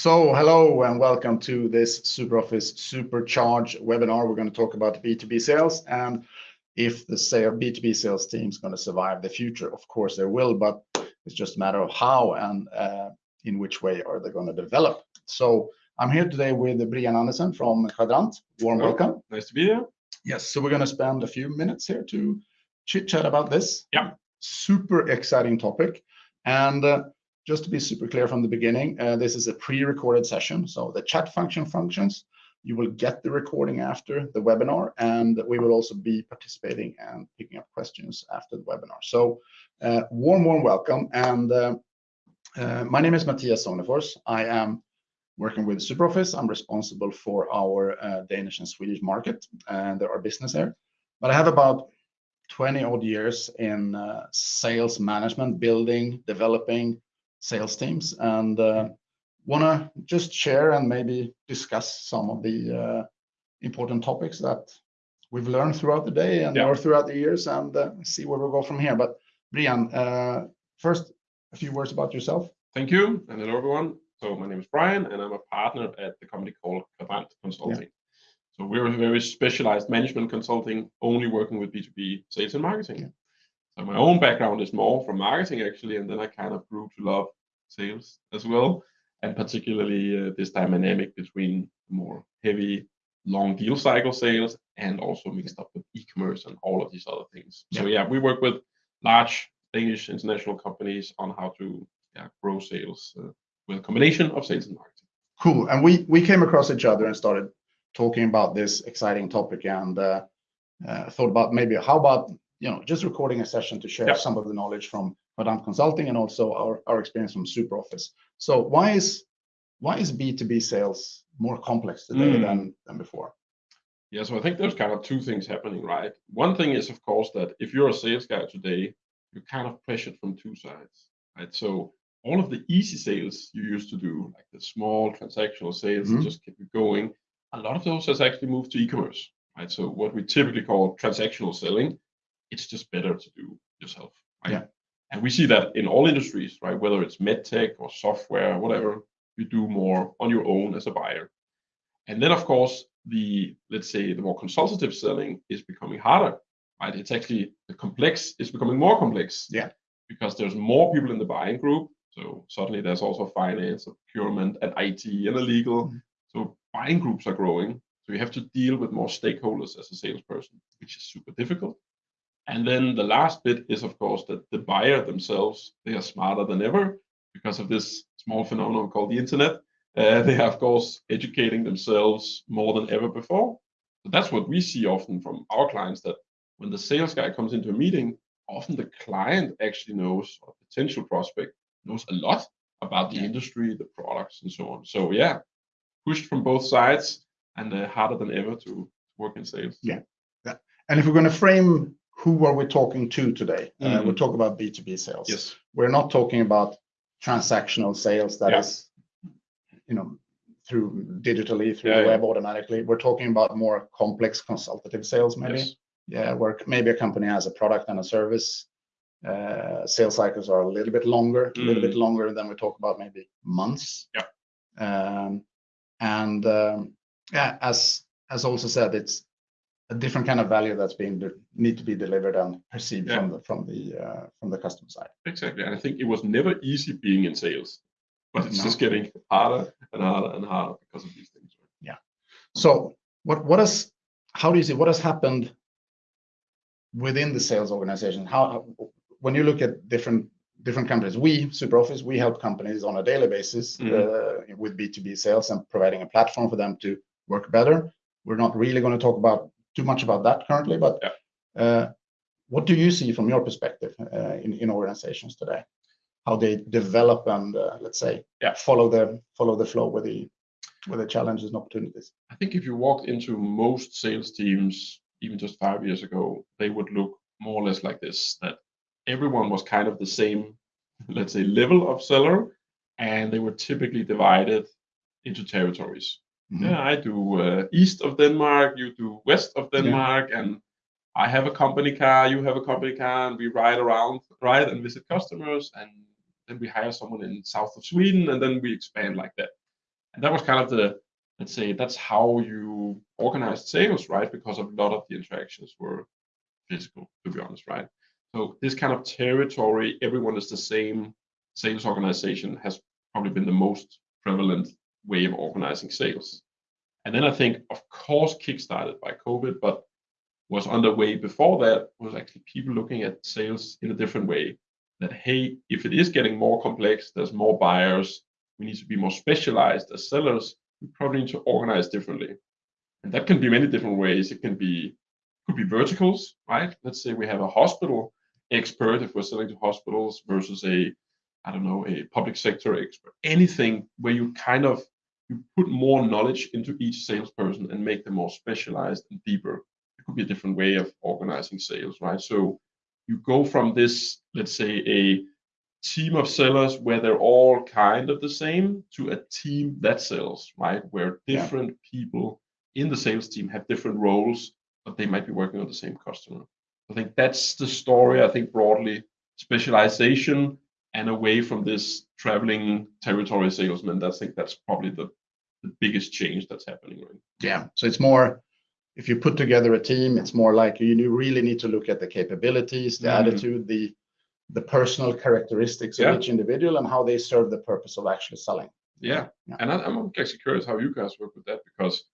So hello and welcome to this SuperOffice Supercharge webinar. We're going to talk about B2B sales and if the sale, B2B sales team is going to survive the future. Of course they will, but it's just a matter of how and uh, in which way are they going to develop. So I'm here today with Brian Andersen from Kvadrant. Warm Hello. welcome. Nice to be here. Yes, so we're going to spend a few minutes here to chit chat about this. Yeah. Super exciting topic. And uh, just to be super clear from the beginning, uh, this is a pre-recorded session. So the chat function functions. You will get the recording after the webinar, and we will also be participating and picking up questions after the webinar. So uh, warm, warm welcome. And uh, my name is Matthias Sonefors. I am working with SuperOffice. I'm responsible for our uh, Danish and Swedish market and our business there. But I have about 20 odd years in uh, sales management, building, developing sales teams, and uh, want to just share and maybe discuss some of the uh, important topics that we've learned throughout the day and Yeah. or throughout the years and uh, see where we go from here. But Brian, uh, first, a few words about yourself. Thank you, and hello everyone. So my name is Brian, and I'm a partner at the company called Kvadrant Consulting. So we're a very specialized management consulting, only working with B2B sales and marketing. Yeah. So my own background is more from marketing actually, and then I kind of grew to love sales as well, and particularly uh, this dynamic between more heavy, long deal cycle sales and also mixed up with e-commerce and all of these other things. So yeah, we work with large Danish international companies on how to yeah, grow sales uh, with a combination of sales and marketing. Cool. And we we came across each other and started talking about this exciting topic and uh, uh, thought about maybe how about you know just recording a session to share Yeah. some of the knowledge from Kvadrant Consulting and also our, our experience from SuperOffice. So why is why is B2B sales more complex today Mm. than than before? Yeah, so I think there's kind of two things happening, right? One thing is, of course, that if you're a sales guy today, you're kind of pressured from two sides, right? So all of the easy sales you used to do, like the small transactional sales, Mhm. just keep you going, a lot of those has actually moved to e-commerce, right? So what we typically call transactional selling, it's just better to do yourself, right? Yeah. And we see that in all industries, right? Whether it's medtech or software, whatever, you do more on your own as a buyer. And then, of course, the let's say the more consultative selling is becoming harder, right? It's actually the complex is becoming more complex. Yeah. Because there's more people in the buying group. So suddenly there's also finance, procurement, and IT and a legal. Mhm. So buying groups are growing. So you have to deal with more stakeholders as a salesperson, which is super difficult. And then the last bit is, of course, that the buyer themselves, they are smarter than ever because of this small phenomenon called the internet. Uh, they are, of course, educating themselves more than ever before. So that's what we see often from our clients that when the sales guy comes into a meeting, often the client actually knows, or potential prospect knows a lot about the industry, the products, and so on. So, yeah, pushed from both sides and uh, harder than ever to work in sales. Yeah. Yeah. And if we're going to frame who are we talking to today, uh, Mhm. we'll talk about B2B sales. Yes. we're not talking about transactional sales that is, Yeah. you know, through digitally through Yeah, the yeah. web automatically. We're talking about more complex consultative sales, maybe. Yes. Yeah, where maybe a company has a product and a service. Uh, sales cycles are a little bit longer, a little bit longer than we talk about maybe months. Yeah. Um, and um, yeah, as as also said, it's a different kind of value that's being need to be delivered and perceived Yeah. from the from the uh, from the customer side. Exactly. And I think it was never easy being in sales, but it's No. just getting harder and harder and harder because of these things. Yeah. So what what has how do you see what has happened within the sales organization? How when you look at different different companies, we SuperOffice we help companies on a daily basis Mhm. uh, with B two B sales and providing a platform for them to work better. We're not really going to talk about too much about that currently, but Yeah. uh, what do you see from your perspective uh, in in organizations today? How they develop and uh, let's say Yeah. follow the follow the flow with the with the challenges and opportunities. I think if you walked into most sales teams, even just five years ago, they would look more or less like this that everyone was kind of the same, let's say, level of seller, and they were typically divided into territories. Mhm. Yeah, I do uh, east of Denmark, you do west of Denmark, and I have a company car, you have a company car, and we ride around, ride and visit customers, and then we hire someone in south of Sweden, and then we expand like that. And that was kind of the, let's say, that's how you organized sales, right? Because a lot of the interactions were physical, to be honest, right? So this kind of territory, everyone is the same sales organization has probably been the most prevalent way of organizing sales. And then I think, of course, kickstarted by COVID, but was underway before that was actually people looking at sales in a different way. That hey, if it is getting more complex, there's more buyers, we need to be more specialized as sellers, we probably need to organize differently. And that can be many different ways. It can be could be verticals, right? Let's say we have a hospital expert if we're selling to hospitals versus a I don't know, a public sector expert, anything where you kind of you put more knowledge into each salesperson and make them more specialized and deeper. It could be a different way of organizing sales, right? So you go from this, let's say, a team of sellers where they're all kind of the same to a team that sells, right? Where different yeah. people in the sales team have different roles, but they might be working on the same customer. I think that's the story. I think broadly specialization and away from this traveling territory salesman. I think that's probably the, the biggest change that's happening. Right? Yeah. So it's more if you put together a team, it's more like you really need to look at the capabilities, the mm. attitude, the the personal characteristics yeah. of each individual and how they serve the purpose of actually selling. Yeah. yeah. And I, am actually curious how you guys work with that because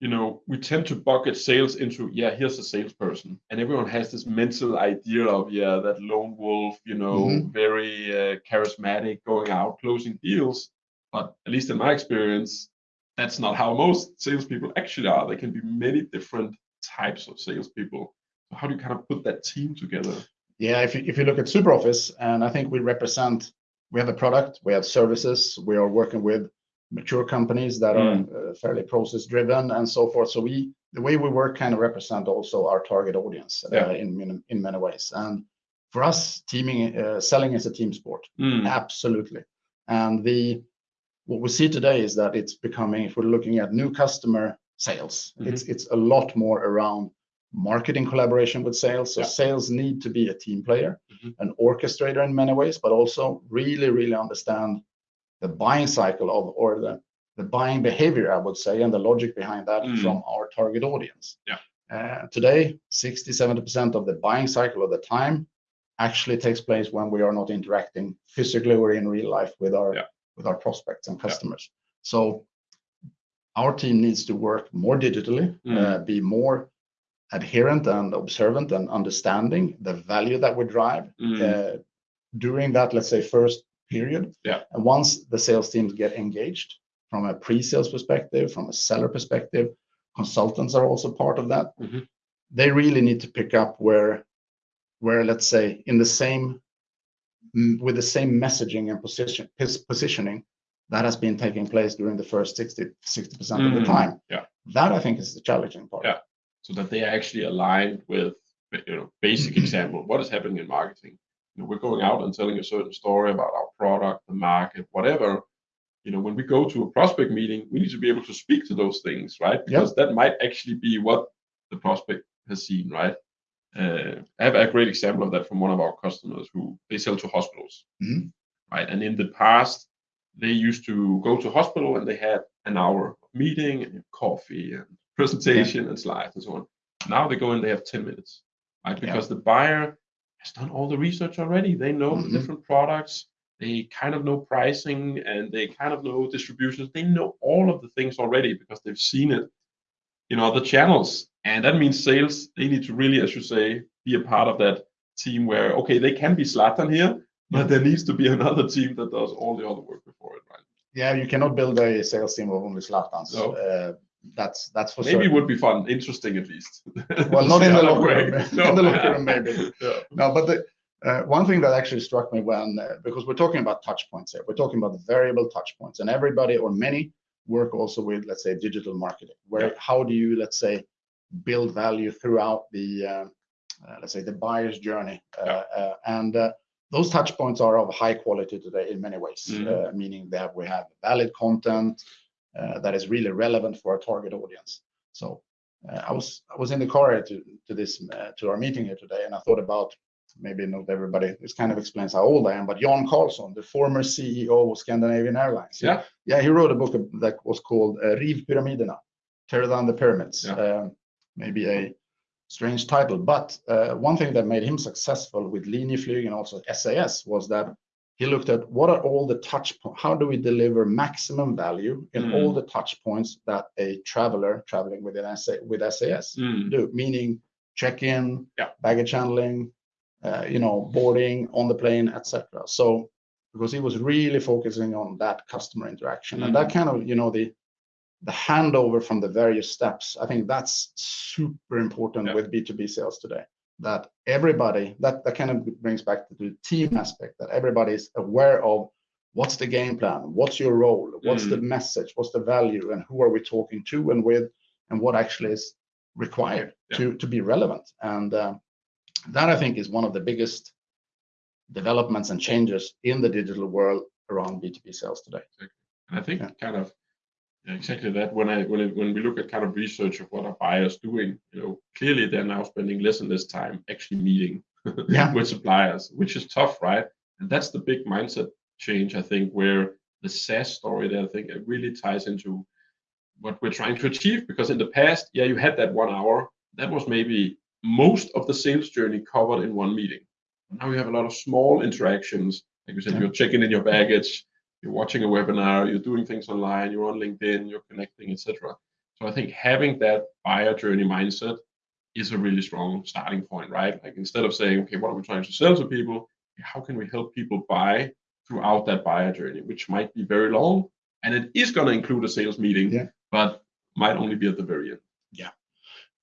you know, we tend to bucket sales into, yeah, here's a salesperson. And everyone has this mental idea of, yeah, that lone wolf, you know, mm-hmm. very uh, charismatic, going out, closing deals. But at least in my experience, that's not how most salespeople actually are. There can be many different types of salespeople. So how do you kind of put that team together? Yeah, if you, if you look at SuperOffice, and I think we represent, we have a product, we have services, we are working with mature companies that are mm. uh, fairly process driven and so forth. So we the way we work kind of represent also our target audience uh, in, in many ways. And for us, teaming uh, selling is a team sport, mm. absolutely. And the what we see today is that it's becoming if we're looking at new customer sales, mm-hmm. it's it's a lot more around marketing collaboration with sales. So yeah. sales need to be a team player, mm-hmm. an orchestrator in many ways, but also really, really understand the buying cycle of or the the buying behavior, I would say, and the logic behind that mm. from our target audience. Yeah. Uh, today, 60, 70% of the buying cycle of the time actually takes place when we are not interacting physically or in real life with our yeah. with our prospects and customers. Yeah. So our team needs to work more digitally, mm. uh, be more adherent and observant and understanding the value that we drive mm. uh, during that, let's say, first period. Yeah. And once the sales teams get engaged from a pre-sales perspective, from a seller perspective, consultants are also part of that. Mm-hmm. They really need to pick up where, where let's say in the same with the same messaging and position positioning that has been taking place during the first 60 60 percent mm, of the mm-hmm. time. Yeah, that I think is the challenging part. Yeah, so that they are actually aligned with you know basic example what is happening in marketing you know, we're going out and telling a certain story about our product, the market, whatever. You know, when we go to a prospect meeting, we need to be able to speak to those things, right? Because yep. that might actually be what the prospect has seen, right? Uh, I have a great example of that from one of our customers who they sell to hospitals, mm-hmm. right? And in the past, they used to go to hospital and they had an hour meeting and coffee and presentation yeah. and slides and so on. Now they go in, they have 10 minutes, right? Because yeah. the buyer has done all the research already. They know mm-hmm. the different products. They kind of know pricing and they kind of know distributions. They know all of the things already because they've seen it in other channels. And that means sales, they need to really, as you say, be a part of that team where, okay, they can be Zlatan here, but there needs to be another team that does all the other work before it, right? Yeah, you cannot build a sales team of only Zlatans. No. Uh, that's that's for maybe certain. would be fun, interesting at least. well, not in the locker room. No. in the locker room, maybe. Yeah. No, but the, uh, one thing that actually struck me when uh, because we're talking about touch points here, we're talking about the variable touch points, and everybody or many work also with let's say digital marketing. Where yeah. how do you let's say build value throughout the uh, uh let's say the buyer's journey, uh, yeah. Uh, and those touch points are of high quality today in many ways, mm-hmm. meaning that we have valid content that is really relevant for our target audience. So uh, I was I was in the car to to this uh, to our meeting here today, and I thought about maybe not everybody, this kind of explains how old I am, but Jan Carlzon, the former CEO of Scandinavian Airlines. Yeah. Yeah, he wrote a book that was called uh, Riv Pyramiderna, Tear Down the Pyramids. Yeah. Uh, maybe a strange title, but uh, one thing that made him successful with Linjeflyg and also SAS was that he looked at what are all the touch points, how do we deliver maximum value in Mm. all the touch points that a traveler traveling with an SA, with SAS Mm. do, meaning check-in, Yeah. baggage handling, uh, you know, boarding on the plane, etc. So because he was really focusing on that customer interaction and that kind of, you know, the the handover from the various steps, I think that's super important Yeah. with B2B sales today. That everybody, that, that kind of brings back to the team aspect, that everybody is aware of what's the game plan, what's your role, what's the message, what's the value, and who are we talking to and with, and what actually is required Yeah. to, to be relevant. And uh, that I think is one of the biggest developments and changes in the digital world around B2B sales today. And I think Yeah. kind of yeah, exactly that when I when it, when we look at kind of research of what our buyers doing, you know, clearly they're now spending less and less time actually meeting Yeah. with suppliers, which is tough, right? And that's the big mindset change, I think, where the SAS story there, I think it really ties into what we're trying to achieve. Because in the past, yeah, you had that one hour. That was maybe most of the sales journey covered in one meeting. Now you have a lot of small interactions. Like you said, Yeah. you're checking in your baggage, you're watching a webinar, you're doing things online, you're on LinkedIn, you're connecting, etc. So I think having that buyer journey mindset is a really strong starting point, right? Like instead of saying, okay, what are we trying to sell to people? How can we help people buy throughout that buyer journey, which might be very long, and it is going to include a sales meeting, Yeah. but might only be at the very end.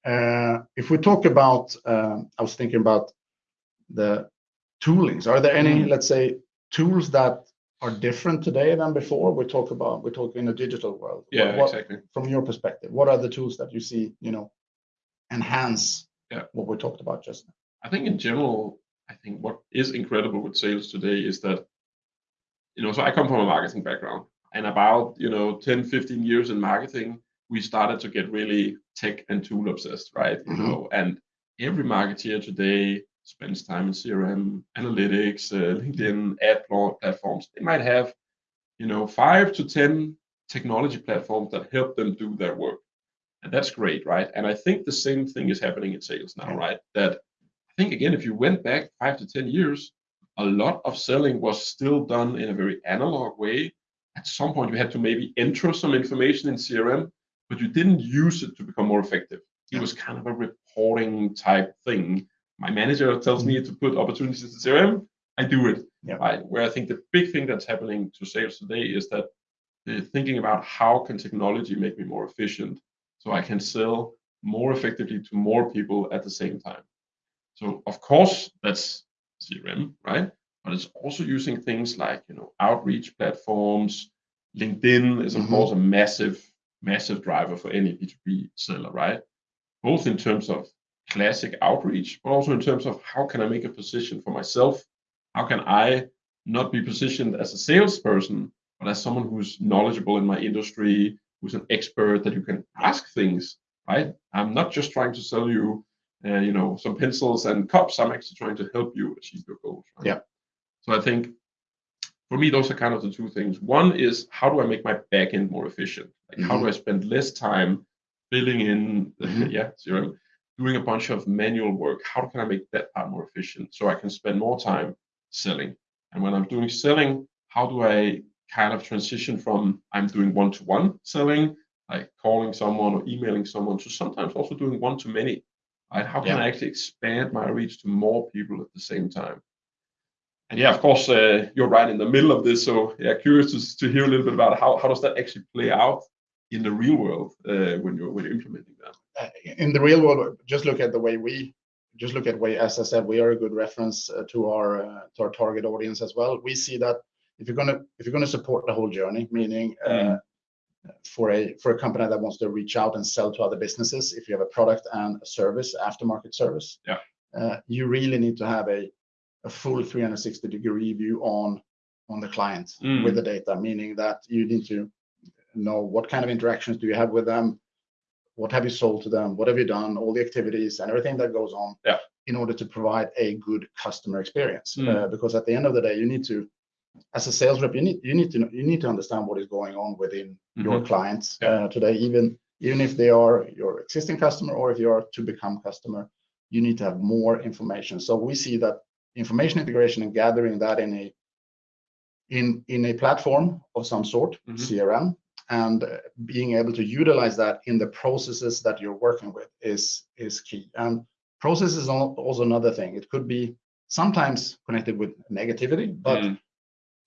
Uh, if we talk about, um, I was thinking about the toolings. Are there any, Mm. let's say, tools that are different today than before? We talk about, we talk in a digital world. Yeah, what- exactly. From your perspective, what are the tools that you see, you know, enhance Yeah. what we talked about just now? I think in general, I think what is incredible with sales today is that, you know, so I come from a marketing background and about, you know, 10, 15 years in marketing, we started to get really tech and tool obsessed, right? You Mhm. know, and every marketeer today spends time in CRM, analytics, uh, LinkedIn, ad platforms. They might have, you know, five to 10 technology platforms that help them do their work. And that's great, right? And I think the same thing is happening in sales now, right? That I think again, if you went back five to 10 years, a lot of selling was still done in a very analog way. At some point, you had to maybe enter some information in CRM, but you didn't use it to become more effective. It was kind of a reporting type thing. My manager tells me to put opportunities in CRM, I do it. Yeah. Right. Where I think the big thing that's happening to sales today is that they're thinking about how can technology make me more efficient so I can sell more effectively to more people at the same time. So of course that's CRM, right? But it's also using things like you know outreach platforms. LinkedIn is of Mhm. course a massive, massive driver for any B2B seller, right? Both in terms of classic outreach, but also in terms of how can I make a position for myself? How can I not be positioned as a salesperson, but as someone who's knowledgeable in my industry, who's an expert that you can ask things, right? I'm not just trying to sell you, uh, you know, some pencils and cups. I'm actually trying to help you achieve your goals. Right? Yeah. So I think for me, those are kind of the two things. One is how do I make my backend more efficient? Like how do I spend less time filling in, Mhm. yeah, CRM, doing a bunch of manual work? How can I make that part more efficient so I can spend more time selling? And when I'm doing selling, how do I kind of transition from I'm doing one to one selling, like calling someone or emailing someone, to sometimes also doing one to many? Right? How can Yeah. I actually expand my reach to more people at the same time? And yeah, of course, uh, you're right in the middle of this. So yeah, curious to, to hear a little bit about how, how does that actually play out in the real world uh, when you're when you're implementing that? In the real world, just look at the way we, just look at way, as I said, we are a good reference uh, to our uh, to our target audience as well. We see that if you're gonna if you're gonna support the whole journey, meaning uh, Mm. for a for a company that wants to reach out and sell to other businesses, if you have a product and a service, aftermarket service, Yeah. uh, you really need to have a a full 360 degree view on on the client Mm. with the data, meaning that you need to know what kind of interactions do you have with them, what have you sold to them, what have you done, all the activities and everything that goes on. Yeah. in order to provide a good customer experience. Mm. Uh, because at the end of the day, you need to, as a sales rep, you need you need to know, you need to understand what is going on within your clients Yeah. uh, today. Even even if they are your existing customer or if you are to become customer, you need to have more information. So we see that information integration and gathering that in a in in a platform of some sort, Mhm. CRM, and uh, being able to utilize that in the processes that you're working with is is key. And process is also another thing. It could be sometimes connected with negativity, but Mm.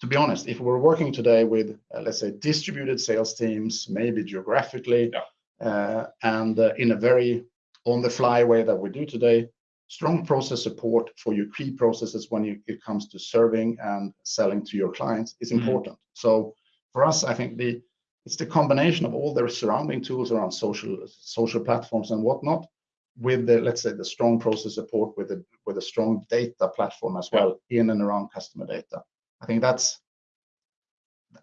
to be honest, if we're working today with, uh, let's say, distributed sales teams, maybe geographically, Yeah. uh, and uh, in a very on-the-fly way that we do today, strong process support for your key processes when you, it comes to serving and selling to your clients is Mhm. important. So for us, I think the it's the combination of all the surrounding tools around social social platforms and whatnot, with the let's say the strong process support with a with a strong data platform as well in and around customer data. I think that's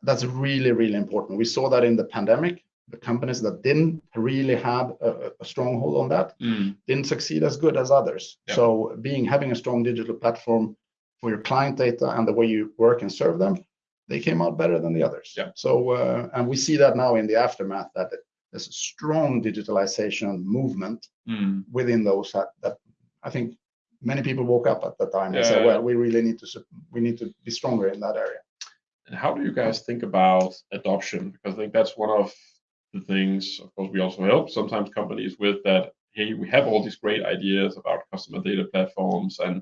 that's really really important. We saw that in the pandemic. The companies that didn't really have a, a stronghold on that Mm. didn't succeed as good as others. Yeah. So being having a strong digital platform for your client data and the way you work and serve them, they came out better than the others. Yeah. So uh, and we see that now in the aftermath that there's a strong digitalization movement Mm. within those that, that I think many people woke up at that time and said, well, we really need to we need to be stronger in that area. And how do you guys think about adoption? Because I think that's one of the things, of course, we also help sometimes companies with that. Hey, we have all these great ideas about customer data platforms, and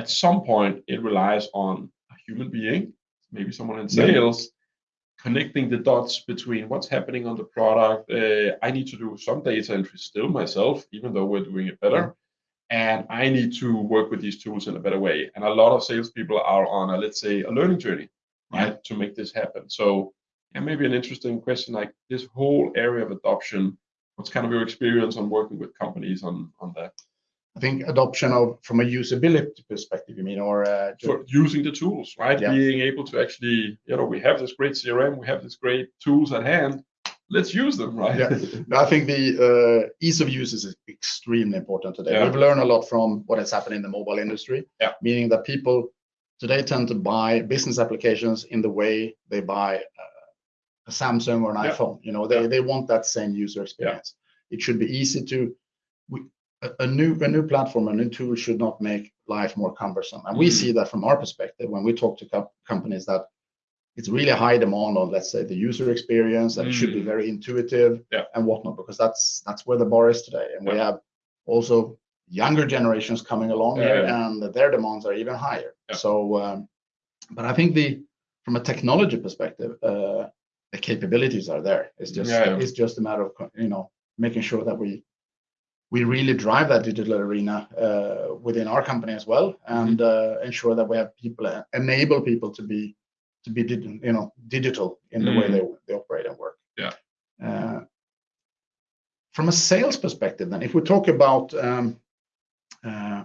at some point, it relies on a human being, maybe someone in Yeah. sales, connecting the dots between what's happening on the product. Uh, I need to do some data entry still myself, even though we're doing it better. And I need to work with these tools in a better way. And a lot of salespeople are on a, let's say, a learning journey right to make this happen so yeah maybe an interesting question like this whole area of adoption what's kind of your experience on working with companies on on that I think adoption of from a usability perspective, you mean, or uh, using the tools right Yeah. being able to actually you know we have this great crm we have this great tools at hand let's use them right Yeah. I think the uh, ease of use is extremely important today. Yeah. We've learned a lot from what has happened in the mobile industry. Yeah. Meaning that people today tend to buy business applications in the way they buy uh, a Samsung or an Yeah. iPhone. You know, they, they want that same user experience. It should be easy to. We, a, a new a new platform, a new tool should not make life more cumbersome. And we Mm. see that from our perspective when we talk to co- companies that it's really high demand on let's say the user experience and it should be Mm. very intuitive Yeah. and whatnot because that's that's where the bar is today and we have also younger generations coming along Yeah, here yeah. and their demands are even higher Yeah. so um, but i think the from a technology perspective uh, the capabilities are there it's just Yeah, yeah. it's just a matter of you know making sure that we we really drive that digital arena uh, within our company as well and Mm-hmm. uh, ensure that we have people uh, enable people to be to be you know digital in the way Mm. they, they operate and work Yeah. uh, from a sales perspective then if we talk about um, uh,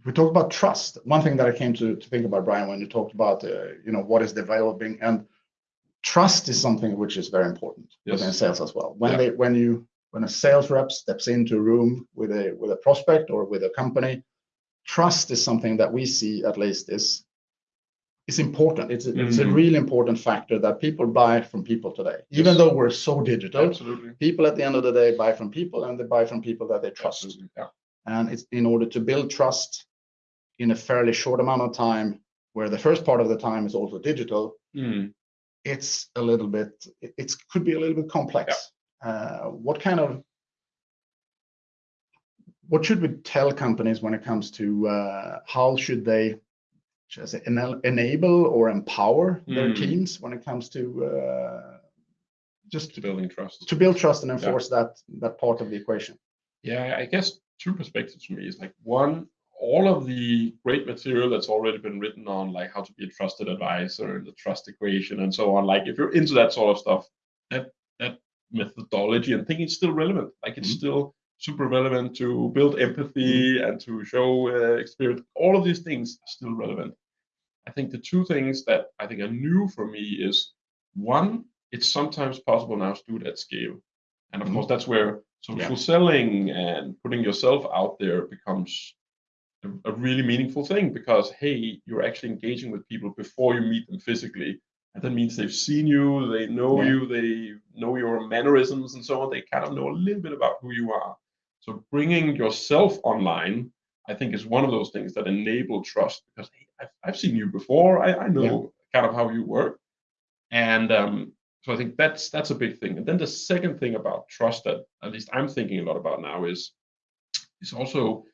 if we talk about trust one thing that i came to, to think about brian when you talked about uh, you know what is developing and trust is something which is very important Yes. within sales as well when Yeah. they when you when a sales rep steps into a room with a with a prospect or with a company trust is something that we see at least is is important. It's a, it's a Mhm. really important factor that people buy from people today. Even Yes. though we're so digital absolutely. people at the end of the day buy from people and they buy from people that they trust. Absolutely yeah. And it's in order to build trust in a fairly short amount of time where the first part of the time is also digital Mm. it's a little bit it it's, could be a little bit complex uh, what kind of what should we tell companies when it comes to uh, how should they should I say, enel- enable or empower their Mm. teams when it comes to uh, just to building trust to build trust and enforce that that part of the equation Yeah, I guess two perspectives for me is like one, all of the great material that's already been written on like how to be a trusted advisor and the trust equation and so on. Like if you're into that sort of stuff, that that methodology and thinking is still relevant. Like it's Mhm. still super relevant to build empathy and to show uh, experience. All of these things are still relevant. I think the two things that I think are new for me is one, it's sometimes possible now to do it at scale. And of Mhm. course, that's where social selling and putting yourself out there becomes a, a really meaningful thing because hey, you're actually engaging with people before you meet them physically, that means they've seen you, they know Yeah. you, they know your mannerisms and so on. They kind of know a little bit about who you are. So bringing yourself online, I think, is one of those things that enable trust because hey, I've, I've seen you before. I, I know kind of how you work, and um, so I think that's that's a big thing. And then the second thing about trust that at least I'm thinking a lot about now is is also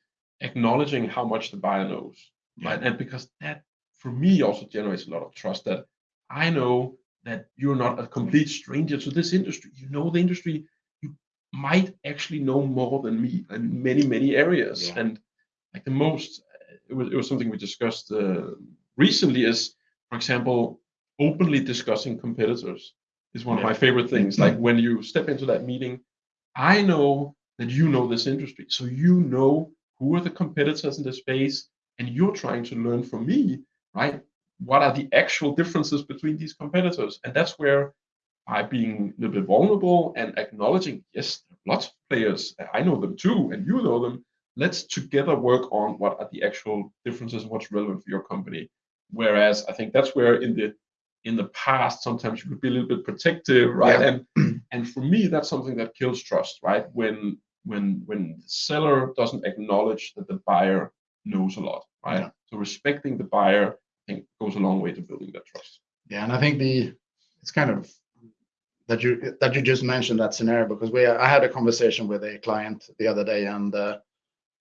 acknowledging how much the buyer knows, right? And because that for me also generates a lot of trust that I know that you're not a complete stranger to this industry. You know the industry. You might actually know more than me in many many areas. Yeah. And like the most, it was it was something we discussed uh, recently. Is for example, openly discussing competitors is one of my favorite things. Like when you step into that meeting, I know that you know this industry, so you know who are the competitors in the space, and you're trying to learn from me, right? What are the actual differences between these competitors? And that's where by being a little bit vulnerable and acknowledging, yes, lots of players, I know them too, and you know them. Let's together work on what are the actual differences and what's relevant for your company. Whereas I think that's where in the in the past sometimes you could be a little bit protective, right? Yeah. And and for me that's something that kills trust, right? When when when the seller doesn't acknowledge that the buyer knows a lot, right? Yeah. So respecting the buyer, think, goes a long way to building that trust. Yeah, and I think the it's kind of that you that you just mentioned that scenario because we I had a conversation with a client the other day and uh,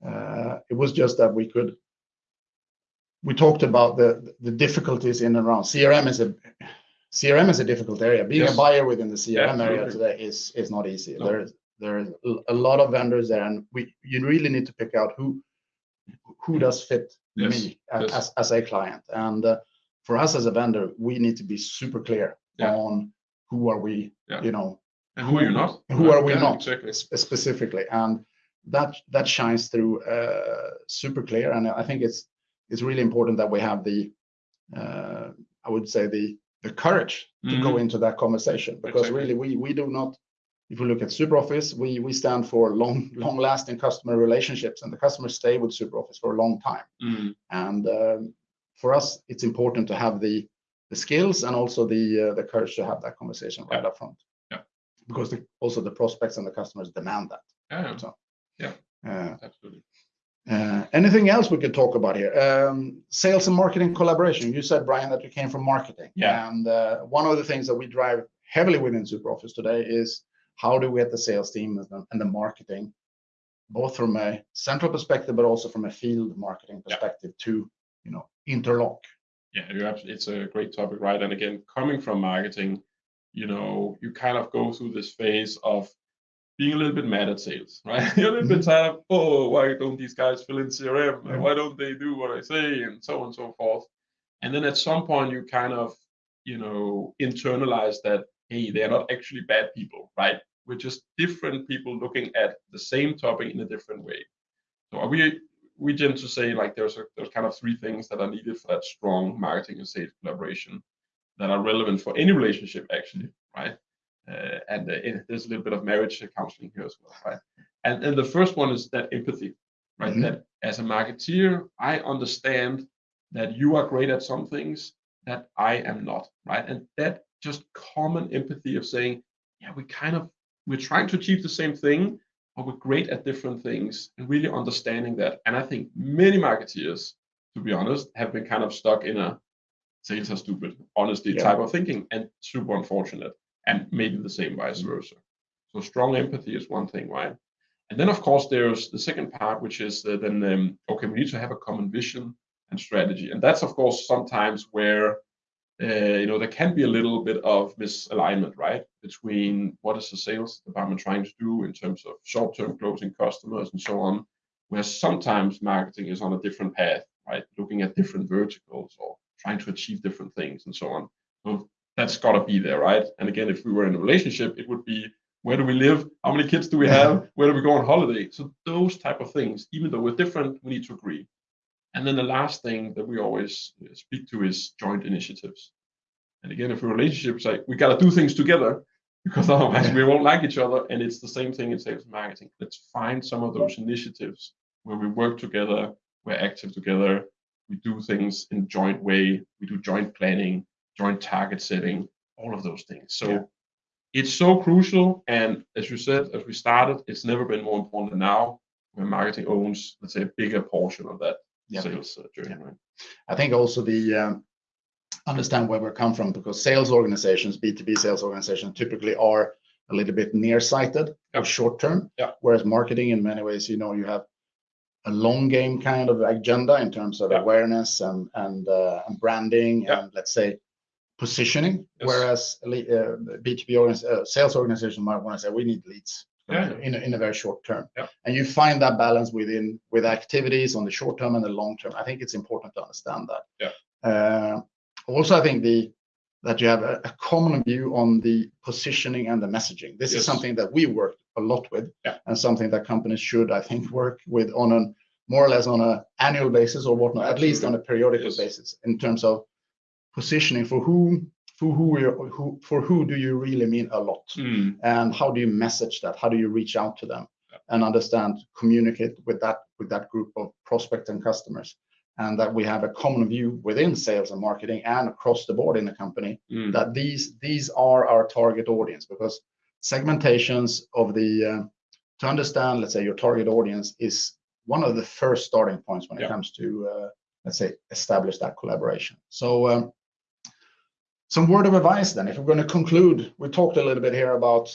uh, it was just that we could we talked about the the difficulties in and around CRM is a CRM is a difficult area. Being Yes. a buyer within the CRM area today is is not easy. No. There is there is a lot of vendors there, and we you really need to pick out who who does fit Yes, me yes. as as a client. And uh, for us as a vendor, we need to be super clear Yeah. on who are we, Yeah. you know, And who are you not? Who are we Yeah, not? Exactly. specifically, and that that shines through uh, super clear. And I think it's it's really important that we have the uh, I would say the the courage to go Mhm. into that conversation because Exactly. really we we do not. If we look at SuperOffice, we we stand for long long lasting customer relationships, and the customers stay with SuperOffice for a long time. Mm, And for us, it's important to have the the skills and also the uh, the courage to have that conversation right up front. Yeah. Because also the prospects and the customers demand that. yeah, So, Yeah. Uh, absolutely. uh, anything else we could talk about here? Um, sales and marketing collaboration. You said, Brian, that you came from marketing. Yeah. And uh, one of the things that we drive heavily within SuperOffice today is how do we get the sales team and the, marketing, both from a central perspective, but also from a field marketing perspective to, you know, interlock. Yeah, you're absolutely, it's a great topic, right? And again, coming from marketing, you know, you kind of go through this phase of being a little bit mad at sales, right? You're a little bit mm-hmm. tired of, oh, why don't these guys fill in CRM? Yeah. Mm-hmm. Why don't they do what I say? And so on and so forth. And then at some point, you kind of, you know, internalize that, hey, they're not actually bad people, right? We're just different people looking at the same topic in a different way. So are we we tend to say like there's a, there's kind of three things that are needed for that strong marketing and sales collaboration that are relevant for any relationship actually, right? Uh, and uh, there's a little bit of marriage counseling here as well, right? And and the first one is that empathy, right? Mhm. That as a marketeer, I understand that you are great at some things that I am not, right? And that just common empathy of saying, yeah, we kind of we're trying to achieve the same thing, but we're great at different things, and really understanding that. And I think many marketeers, to be honest, have been kind of stuck in a sales are stupid, honestly Yeah. type of thinking, and super unfortunate, and maybe the same vice versa. So strong empathy is one thing, right? And then of course there's the second part, which is uh, then um, okay, we need to have a common vision and strategy, and that's of course sometimes where uh, you know there can be a little bit of misalignment, right, between what is the sales department trying to do in terms of short-term closing customers and so on, where sometimes marketing is on a different path, right, looking at different verticals or trying to achieve different things and so on. So that's got to be there, right? And again, if we were in a relationship, it would be where do we live? How many kids do we have? Where do we go on holiday? So those type of things, even though we're different, we need to agree. And then the last thing that we always speak to is joint initiatives. And again, if a relationship is like we got to do things together because otherwise we won't like each other. And it's the same thing in sales and marketing. Let's find some of those initiatives where we work together we're active together, we do things in joint way, we do joint planning, joint target setting, all of those things. So Yeah. it's so crucial. And as you said, as we started, it's never been more important than now when marketing owns, let's say, a bigger portion of that Yeah. sales uh, journey, right? I think also the um, understand where we come from because sales organizations, B2B sales organizations typically are a little bit nearsighted Yeah. or short term. Yeah. Whereas marketing in many ways, you know, you have a long game kind of agenda in terms of Yeah. awareness and and, uh, and branding Yeah. and let's say positioning. Yes. Whereas uh, B2B organiz- uh, sales organization might want to say we need leads Yeah. in, a, in a very short term. Yeah. And you find that balance within with activities on the short term and the long term. I think it's important to understand that. Yeah. Uh, also, I think the that you have a, a common view on the positioning and the messaging. This Yes. is something that we work a lot with, Yeah. and something that companies should, I think, work with on a more or less on a annual basis or whatnot, at least on a periodical Yes. basis in terms of positioning for whom, for who, who, for who do you really mean a lot Mm, and how do you message that how do you reach out to them Yeah. and understand communicate with that with that group of prospects and customers and that we have a common view within sales and marketing and across the board in the company mm. that these these are our target audience because segmentations of the uh, to understand let's say your target audience is one of the first starting points when it Yeah. comes to uh, let's say establish that collaboration so um, some word of advice then if we're going to conclude we talked a little bit here about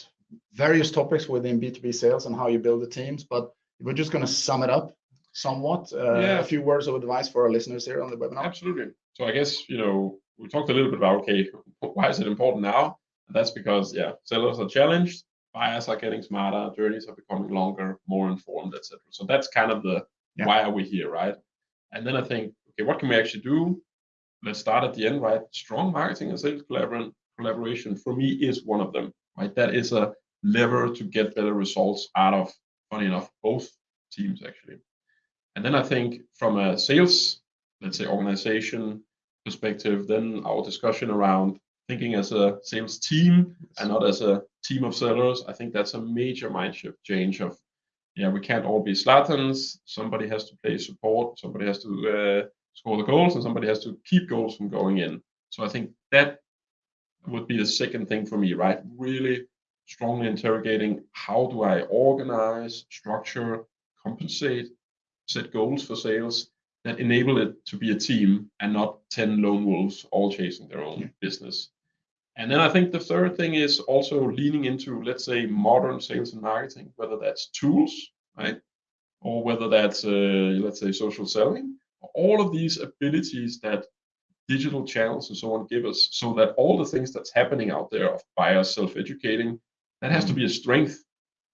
various topics within b2b sales and how you build the teams but we're just going to sum it up somewhat uh, Yeah. a few words of advice for our listeners here on the webinar Absolutely. So I guess, you know, we talked a little bit about, okay, why is it important now? And that's because, yeah, sellers are challenged, buyers are getting smarter, journeys are becoming longer, more informed, etc. So that's kind of the Yeah. why are we here, right? And then I think, okay, what can we actually do? Let's start at the end, right? Strong marketing and sales collaboration for me is one of them, right? That is a lever to get better results out of, funny enough, both teams actually. And then I think from a sales, let's say organization perspective, then our discussion around thinking as a sales team and not as a team of sellers, I think that's a major mind shift change of, yeah, we can't all be Zlatans. Somebody has to play support, somebody has to uh, score the goals, and somebody has to keep goals from going in. So I think that would be the second thing for me, right? Really strongly interrogating how do I organize, structure, compensate, set goals for sales that enable it to be a team and not 10 lone wolves all chasing their own Yeah. business. And then I think the third thing is also leaning into, let's say, modern sales and marketing, whether that's tools, right? Or whether that's, uh, let's say, social selling, all of these abilities that digital channels and so on give us so that all the things that's happening out there of buyers self-educating, that has to mm. be a strength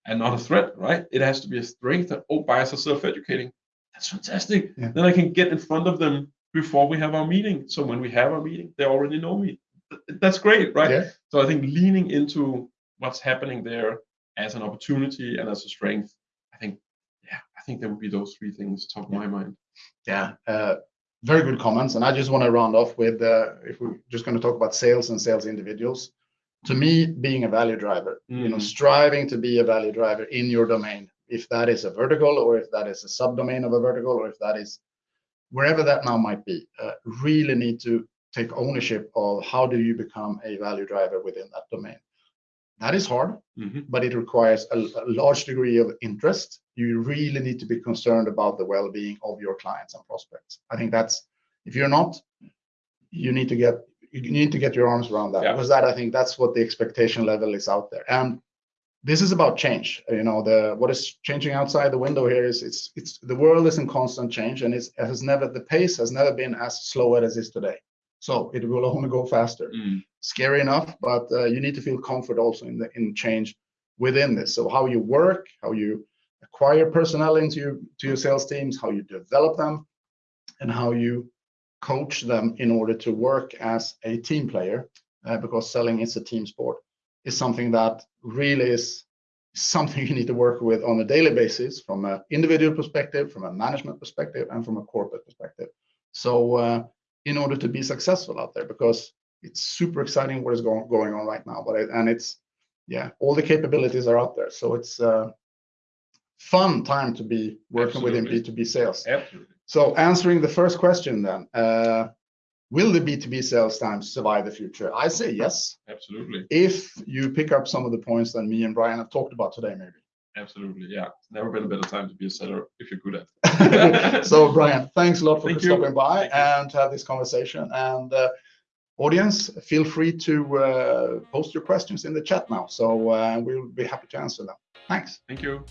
and not a threat, right? It has to be a strength that oh, buyers are self-educating. That's fantastic. Yeah. Then I can get in front of them before we have our meeting. So when we have our meeting, they already know me. That's great, right? Yeah. So I think leaning into what's happening there as an opportunity and as a strength, I think, yeah, I think there would be those three things top of my mind. Yeah, uh, very good comments. And I just want to round off with uh, if we're just going to talk about sales and sales individuals. To me, being a value driver, you know, Mm. striving to be a value driver in your domain, if that is a vertical or if that is a subdomain of a vertical or if that is wherever that now might be, uh, really need to take ownership of how do you become a value driver within that domain. That is hard Mhm. but it requires a, a large degree of interest. You really need to be concerned about the well-being of your clients and prospects. I think that's if you're not, you need to get you need to get your arms around that Yeah. because that I think that's what the expectation level is out there. And this is about change. You know, the what is changing outside the window here is it's it's the world is in constant change and it's, it has never the pace has never been as slow as it is today. So it will only go faster Mm. scary enough, but uh, you need to feel comfort also in the in change within this. So how you work, how you acquire personnel into your, to your sales teams, how you develop them, and how you coach them in order to work as a team player, uh, because selling is a team sport, is something that really is something you need to work with on a daily basis from an individual perspective, from a management perspective, and from a corporate perspective. So uh, in order to be successful out there, because it's super exciting what is going going on right now. But it, and it's yeah, all the capabilities are out there. So it's uh, fun time to be working within B two B sales. Absolutely. So answering the first question then, uh, will the B2B sales times survive the future? I say yes, Absolutely. if you pick up some of the points that me and Brian have talked about today, maybe. Absolutely. Yeah. It's Never been a better time to be a seller if you're good at it. so Brian, thanks a lot for Thank you. stopping by Thank and to have this conversation. And uh, audience, feel free to uh, post your questions in the chat now. So uh, we'll be happy to answer them. Thanks. Thank you.